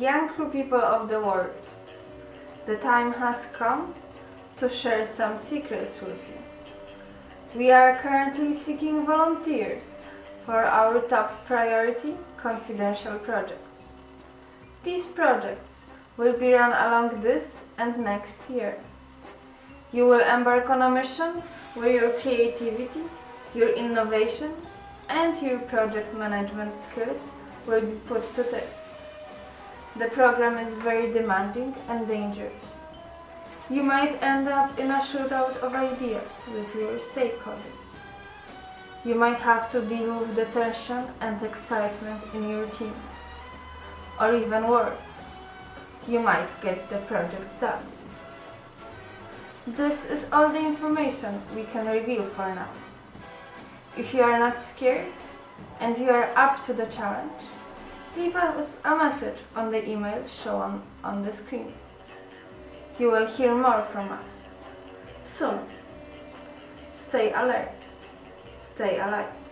Young people of the world, the time has come to share some secrets with you. We are currently seeking volunteers for our top priority confidential projects. These projects will be run along this and next year. You will embark on a mission where your creativity, your innovation, and your project management skills will be put to test. The program is very demanding and dangerous. You might end up in a shootout of ideas with your stakeholders. You might have to deal with the tension and excitement in your team. Or even worse, you might get the project done. This is all the information we can reveal for now. If you are not scared and you are up to the challenge, leave us a message on the email shown on the screen. You will hear more from us soon. Stay alert, stay alive.